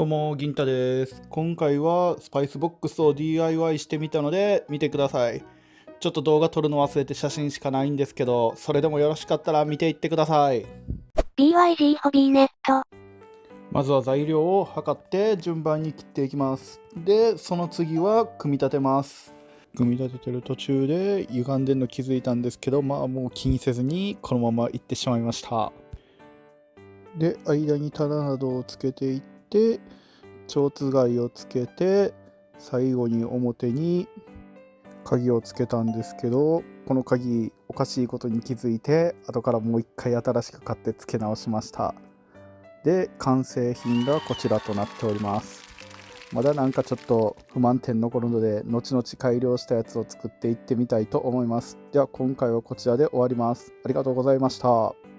どうも、銀太です。今回はスパイスボックスを DIY してみたので見てください。ちょっと動画撮るの忘れて写真しかないんですけど、それでもよろしかったら見ていってください。BYG ホビーネット。まずは材料を測って順番に切っていきます。で、その次は組み立てます。組み立ててる途中で歪んでんの気づいたんですけど、まあもう気にせずにこのまま行ってしまいました。で、間に棚などをつけていって、蝶つがいをつけて、最後に表に鍵をつけたんですけど、この鍵おかしいことに気づいて、後からもう一回新しく買って付け直しました。で完成品がこちらとなっております。まだなんかちょっと不満点残るので後々改良したやつを作っていってみたいと思います。では今回はこちらで終わります。ありがとうございました。